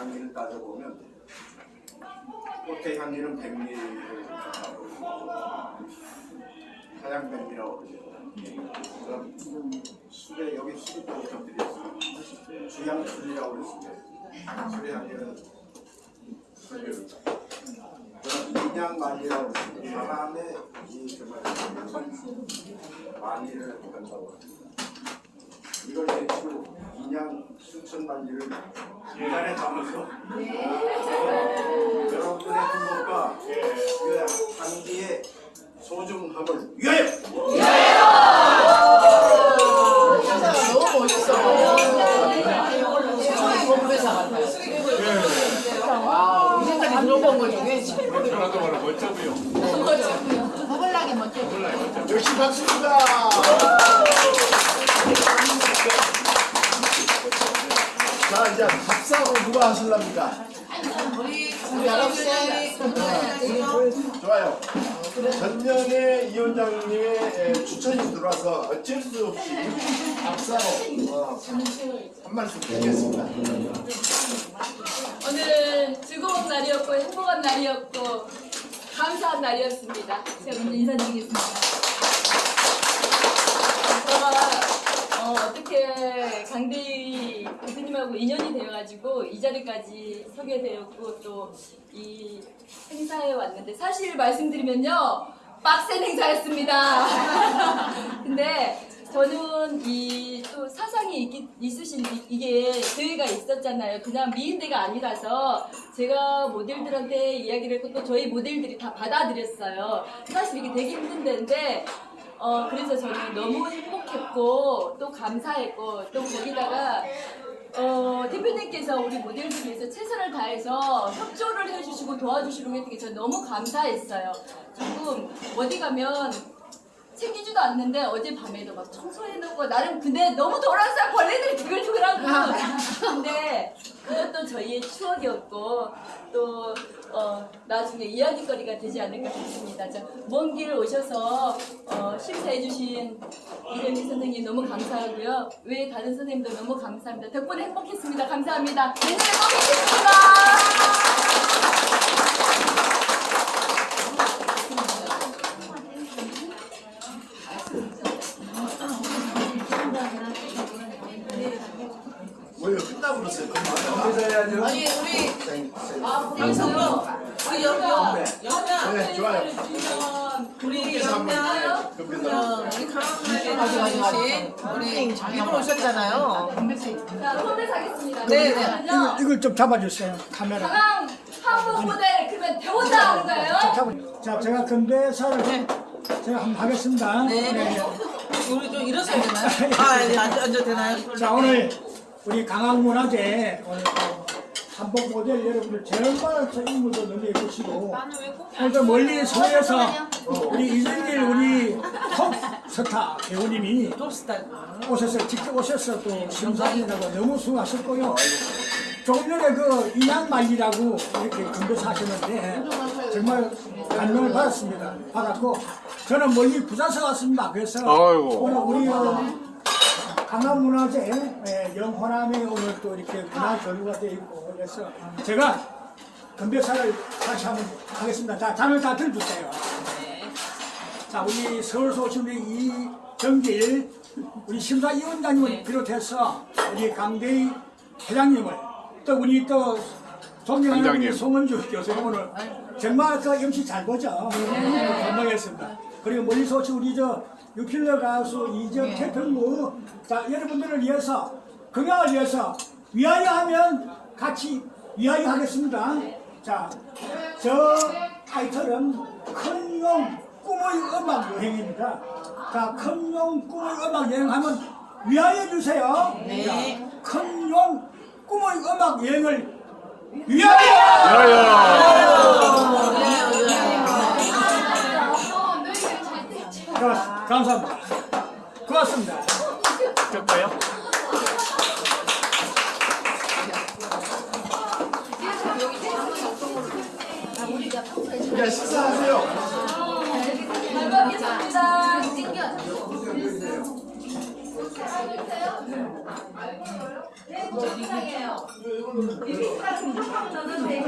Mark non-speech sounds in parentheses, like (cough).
향기를 따져보면 꽃의 향기는 백미를 가까고 하양 백미라고 그러죠. 그럼 술에 여기 술이 또 곁들였어요. 주향술이라고 그랬는데 술의 향기는 술을 그럼 인양만리라고 그랬는데 사람의 이 정말 만리를 한다고 합니다. 이걸 대치로 수천 만리를 인간에 담아서 여러분들의 행복과 그 향기의 소중함을 위하여 너무 멋있어. 공부회사 같아요. 와, 우리가 들어본 것 중에 최고로 하나도 말아 멋져보여. 허벌나게 멋져. 역시 박수입니다. 자 이제 밥사고 누가 하실랍니까? 우리 여러분들 좋아요. 전년에 이 원장님의 에, 추천이 들어와서 어쩔 수 없이 밥사로 어, 한 말씀 드리겠습니다. 오늘은 즐거운 날이었고 행복한 날이었고 감사한 날이었습니다. 제가 먼저 인사드리겠습니다. 제가 어, 어떻게 강대희 대표님하고 인연이 되어가지고 이 자리까지 서게 되었고 또 이 행사에 왔는데 사실 말씀드리면요 빡센 행사였습니다. (laughs) 근데 저는 이 또 사상이 있기, 있으신 이- 이게 대회가 있었잖아요. 그냥 미인대가 아니라서 제가 모델들한테 이야기를 했고 또 저희 모델들이 다 받아들였어요. 사실 이게 되게 힘든 데인데 어 그래서 저는 너무 행복했고 또 감사했고 또 거기다가 어, 대표님께서 우리 모델들 위해서 최선을 다해서 협조를 해주시고 도와주시고 했던 게 저는 너무 감사했어요. 조금 어디 가면 챙기지도 않는데 어젯밤에도 막 청소해놓고 나름 근데 너무 돌아서 벌레들이 두글두글하고 근데 그것도 저희의 추억이었고 또 어, 나중에 이야기거리가 되지 않을까 싶습니다. 먼 길 오셔서 어, 심사해주신 이정희 선생님 너무 감사하고요. 외에 다른 선생님도 너무 감사합니다. 덕분에 행복했습니다. 감사합니다. 내년에 또 뵙겠습니다. 아니 우리 그래서요. 우리 영명 영명 네 좋아요. 우리 영명 우리 강원도에 가져주신 우리 이분 오셨잖아요. 자, 손을 사겠습니다. 네, 네. 이걸 좀 잡아주세요. 카메라. 가방 한국 모델 그러면 대원다 하는 거예요? 잡아. 자, 제가 건배사를 제가 한번 하겠습니다. 네. 우리 좀 일어서야 되나요? (laughs) 아, 네, 앉아, 앉아 되나요? 자, 오늘 우리 강학문화제 오늘 또 한복 모델 여러분들 정말 너무 예쁘시고 오늘 또 멀리 서에서 우리 이준길 우리 톱 스타 배우님이 톱스타. 오셔서 직접 오셔서 또 심사하시느라고 너무 수고하셨고요. 조금 전에 그 인양말리라고 이렇게 건배사 하셨는데 정말 감명을 받았습니다. 받았고 저는 멀리 부산서 왔습니다. 그래서 아이고. 오늘 우리 어, 강남문화재 예, 영호남에 오늘 또 이렇게 문화 교류가 되어 있고 그래서 제가 건배사를 다시 한번 하겠습니다. 자, 잠을 다 들어주세요. 자, 우리 서울서 오신 우리 이정길 우리 심사위원장님을 비롯해서 우리 강대희 회장님을 또 우리 또 존경하는. 우리 송은주 교수님 오늘 정말 그 MC 잘 보죠. 감사하겠습니다. 그리고 멀리서 오신 우리 저 유필러 가수 이정 태평무 자 여러분들을 위해서 건강을 위해서 위하여 하면 같이 위하여 하겠습니다. 자, 저 타이틀은 큰용 꿈의 음악 여행입니다. 자, 큰용 꿈의 음악 여행 하면 위하여 주세요. 네. 큰용 꿈의 음악 여행을 위하여! 고맙습니다. 감사합니다. 고맙습니다. 될까요? 식사하세요. 비비스가 중독하고 너는 내